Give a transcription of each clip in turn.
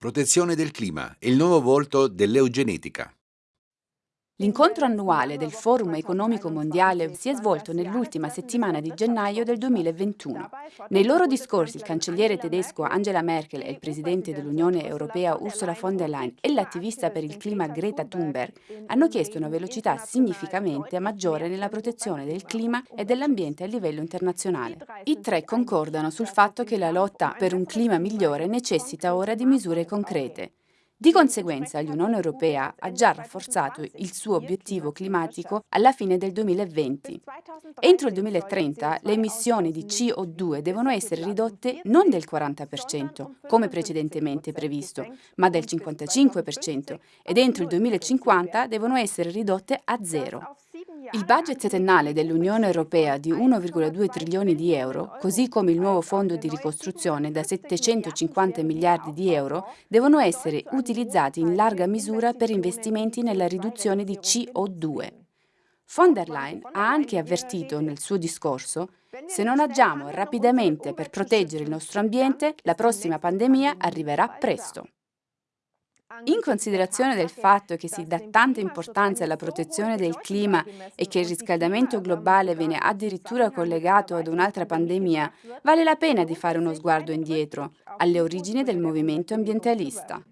Protezione del clima, il nuovo volto dell'eugenetica. L'incontro annuale del Forum economico mondiale si è svolto nell'ultima settimana di gennaio del 2021. Nei loro discorsi il cancelliere tedesco Angela Merkel e il presidente dell'Unione Europea Ursula von der Leyen e l'attivista per il clima Greta Thunberg hanno chiesto una velocità significativamente maggiore nella protezione del clima e dell'ambiente a livello internazionale. I tre concordano sul fatto che la lotta per un clima migliore necessita ora di misure concrete. Di conseguenza l'Unione Europea ha già rafforzato il suo obiettivo climatico alla fine del 2020. Entro il 2030 le emissioni di CO2 devono essere ridotte non del 40%, come precedentemente previsto, ma del 55% ed entro il 2050 devono essere ridotte a zero. Il budget settennale dell'Unione Europea di 1,2 trilioni di euro, così come il nuovo fondo di ricostruzione da 750 miliardi di euro, devono essere utilizzati in larga misura per investimenti nella riduzione di CO2. Von der Leyen ha anche avvertito nel suo discorso se non agiamo rapidamente per proteggere il nostro ambiente, la prossima pandemia arriverà presto. In considerazione del fatto che si dà tanta importanza alla protezione del clima e che il riscaldamento globale viene addirittura collegato ad un'altra pandemia, vale la pena di fare uno sguardo indietro, alle origini del movimento ambientalista.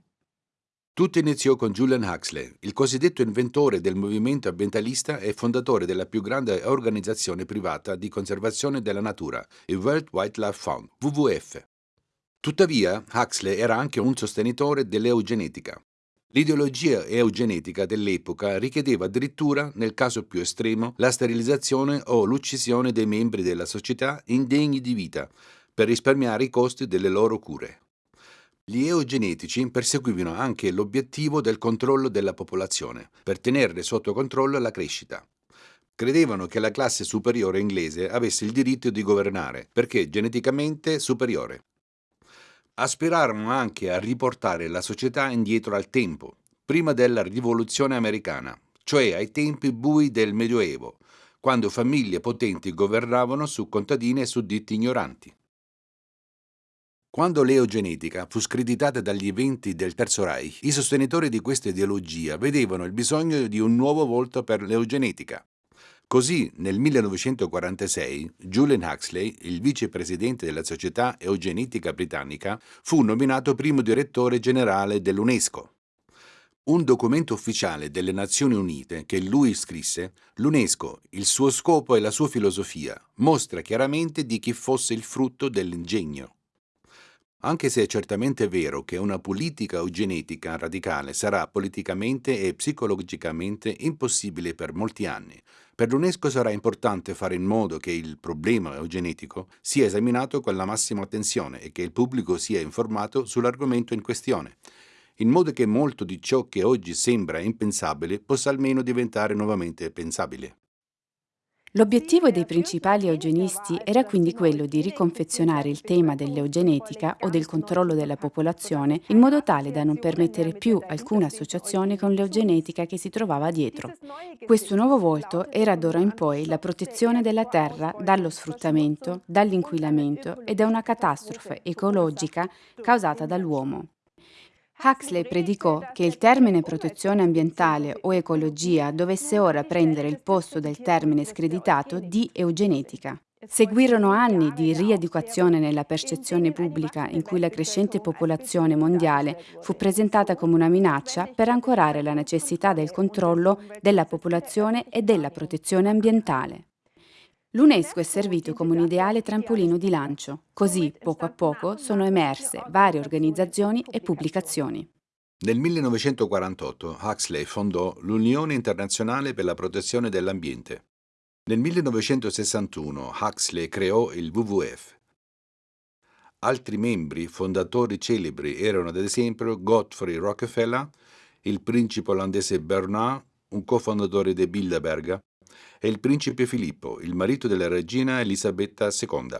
Tutto iniziò con Julian Huxley, il cosiddetto inventore del movimento ambientalista e fondatore della più grande organizzazione privata di conservazione della natura, il World Wildlife Fund, WWF. Tuttavia, Huxley era anche un sostenitore dell'eugenetica. L'ideologia eugenetica dell'epoca richiedeva addirittura, nel caso più estremo, la sterilizzazione o l'uccisione dei membri della società indegni di vita, per risparmiare i costi delle loro cure. Gli eugenetici perseguivano anche l'obiettivo del controllo della popolazione, per tenere sotto controllo la crescita. Credevano che la classe superiore inglese avesse il diritto di governare, perché geneticamente superiore aspirarono anche a riportare la società indietro al tempo, prima della rivoluzione americana, cioè ai tempi bui del Medioevo, quando famiglie potenti governavano su contadini e sudditi ignoranti. Quando l'eogenetica fu screditata dagli eventi del Terzo Reich, i sostenitori di questa ideologia vedevano il bisogno di un nuovo volto per l'eugenetica. Così, nel 1946, Julian Huxley, il vicepresidente della Società Eugenetica Britannica, fu nominato primo direttore generale dell'UNESCO. Un documento ufficiale delle Nazioni Unite che lui scrisse, l'UNESCO, il suo scopo e la sua filosofia, mostra chiaramente di chi fosse il frutto dell'ingegno. Anche se è certamente vero che una politica eugenetica radicale sarà politicamente e psicologicamente impossibile per molti anni, per l'UNESCO sarà importante fare in modo che il problema eugenetico sia esaminato con la massima attenzione e che il pubblico sia informato sull'argomento in questione, in modo che molto di ciò che oggi sembra impensabile possa almeno diventare nuovamente pensabile. L'obiettivo dei principali eugenisti era quindi quello di riconfezionare il tema dell'eugenetica o del controllo della popolazione in modo tale da non permettere più alcuna associazione con l'eugenetica che si trovava dietro. Questo nuovo volto era d'ora in poi la protezione della terra dallo sfruttamento, dall'inquinamento e da una catastrofe ecologica causata dall'uomo. Huxley predicò che il termine protezione ambientale o ecologia dovesse ora prendere il posto del termine screditato di eugenetica. Seguirono anni di rieducazione nella percezione pubblica in cui la crescente popolazione mondiale fu presentata come una minaccia per ancorare la necessità del controllo della popolazione e della protezione ambientale. L'UNESCO è servito come un ideale trampolino di lancio, così poco a poco sono emerse varie organizzazioni e pubblicazioni. Nel 1948 Huxley fondò l'Unione Internazionale per la Protezione dell'Ambiente. Nel 1961 Huxley creò il WWF. Altri membri fondatori celebri erano ad esempio Godfrey Rockefeller, il principe olandese Bernard, un cofondatore di Bilderberg, e il principe Filippo, il marito della regina Elisabetta II.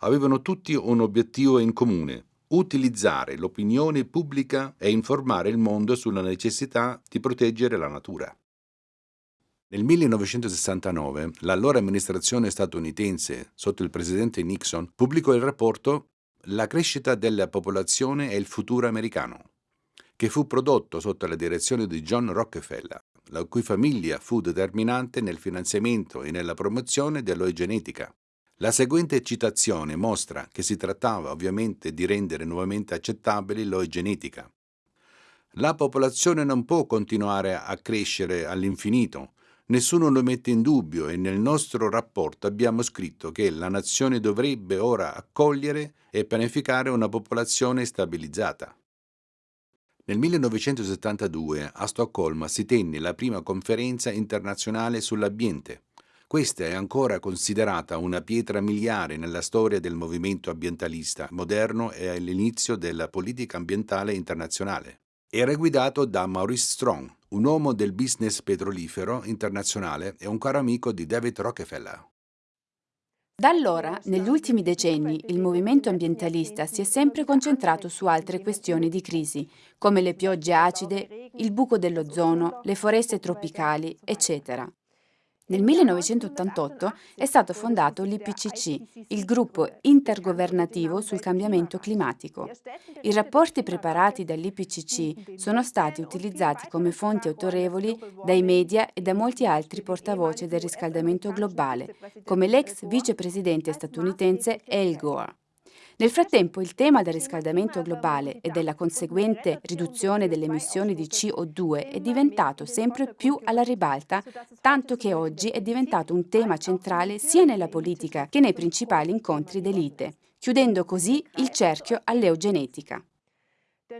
Avevano tutti un obiettivo in comune, utilizzare l'opinione pubblica e informare il mondo sulla necessità di proteggere la natura. Nel 1969 l'allora amministrazione statunitense, sotto il presidente Nixon, pubblicò il rapporto La crescita della popolazione è il futuro americano, che fu prodotto sotto la direzione di John Rockefeller, la cui famiglia fu determinante nel finanziamento e nella promozione dell'eugenetica. La seguente citazione mostra che si trattava ovviamente di rendere nuovamente accettabile l'eugenetica. La popolazione non può continuare a crescere all'infinito, nessuno lo mette in dubbio e nel nostro rapporto abbiamo scritto che la nazione dovrebbe ora accogliere e pianificare una popolazione stabilizzata. Nel 1972 a Stoccolma si tenne la prima conferenza internazionale sull'ambiente. Questa è ancora considerata una pietra miliare nella storia del movimento ambientalista moderno e all'inizio della politica ambientale internazionale. Era guidato da Maurice Strong, un uomo del business petrolifero internazionale e un caro amico di David Rockefeller. Da allora, negli ultimi decenni, il movimento ambientalista si è sempre concentrato su altre questioni di crisi, come le piogge acide, il buco dell'ozono, le foreste tropicali, eccetera. Nel 1988 è stato fondato l'IPCC, il gruppo intergovernativo sul cambiamento climatico. I rapporti preparati dall'IPCC sono stati utilizzati come fonti autorevoli dai media e da molti altri portavoce del riscaldamento globale, come l'ex vicepresidente statunitense Al Gore. Nel frattempo il tema del riscaldamento globale e della conseguente riduzione delle emissioni di CO2 è diventato sempre più alla ribalta, tanto che oggi è diventato un tema centrale sia nella politica che nei principali incontri d'elite, chiudendo così il cerchio all'eugenetica.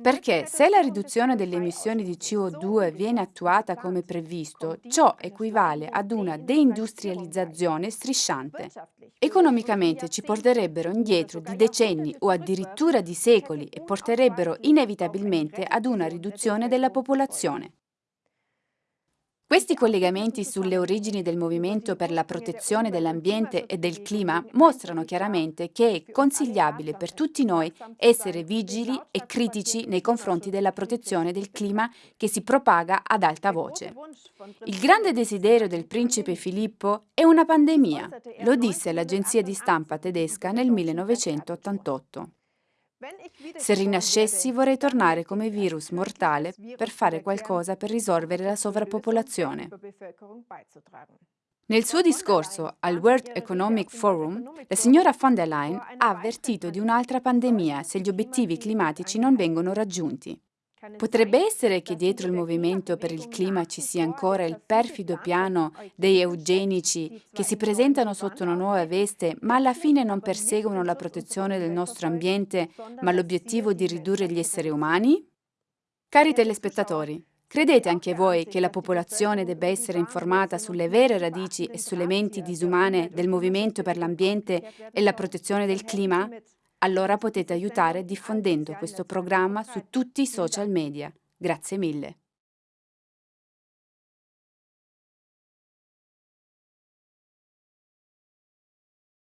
Perché se la riduzione delle emissioni di CO2 viene attuata come previsto, ciò equivale ad una deindustrializzazione strisciante. Economicamente ci porterebbero indietro di decenni o addirittura di secoli e porterebbero inevitabilmente ad una riduzione della popolazione. Questi collegamenti sulle origini del movimento per la protezione dell'ambiente e del clima mostrano chiaramente che è consigliabile per tutti noi essere vigili e critici nei confronti della protezione del clima che si propaga ad alta voce. Il grande desiderio del principe Filippo è una pandemia, lo disse l'agenzia di stampa tedesca nel 1988. Se rinascessi vorrei tornare come virus mortale per fare qualcosa per risolvere la sovrappopolazione. Nel suo discorso al World Economic Forum, la signora von der Leyen ha avvertito di un'altra pandemia se gli obiettivi climatici non vengono raggiunti. Potrebbe essere che dietro il movimento per il clima ci sia ancora il perfido piano dei eugenici che si presentano sotto una nuova veste ma alla fine non perseguono la protezione del nostro ambiente ma l'obiettivo di ridurre gli esseri umani? Cari telespettatori, credete anche voi che la popolazione debba essere informata sulle vere radici e sulle menti disumane del movimento per l'ambiente e la protezione del clima? Allora potete aiutare diffondendo questo programma su tutti i social media. Grazie mille.